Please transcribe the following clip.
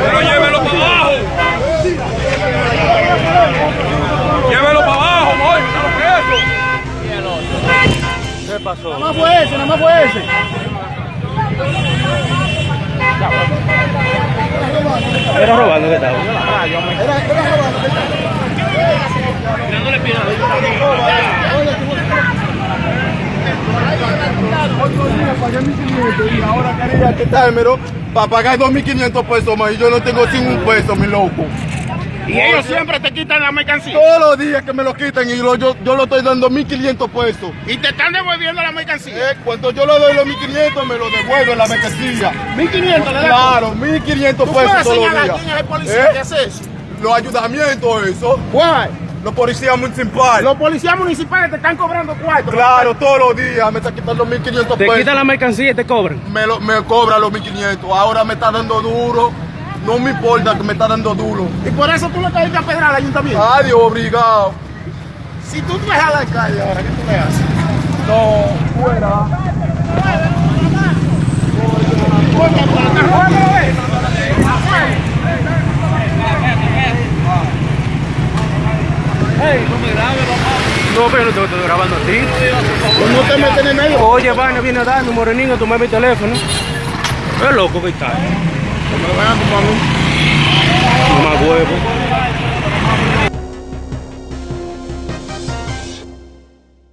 Pero ya pasó? Nada más fue ese, nada más fue ese. Era robando que estaba. Era, era robando. Pagué 1500 y ahora quería quitármelo para pagar 2500 pesos más y yo no tengo sin un peso, mi loco. Y ellos siempre te quitan la mercancía. Todos los días que me lo quitan y lo- yo, yo lo estoy dando 1500 pesos. Y te están devolviendo la mercancía. Eh, cuando yo le doy los 1500 me lo devuelven la mercancía. 1500 le. Claro, 1500 ¿Tú pesos puedes todos los señalar días. quién es el policía ¿Eh? que hace eso? Los ayudamientos, eso. Why? Los policías municipales. Los policías municipales te están cobrando cuarto. Claro, todos los días me está quitando 1500 Te pesos. quitan la mercancía y te cobran. me, lo, me cobra los 1500. Ahora me está dando duro. No me importa que me está dando duro. Y por eso tú le caíste a pedrar al ayuntamiento. Adiós, obligado. Si tú te dejas al alcalde ahora, ¿qué tú le haces? No, fuera. No, pero no te estoy grabando a ti. No te metes en el medio. Oye, vaina, viene a darme, moreninho, tomé mi teléfono. Es loco que está. Me lo van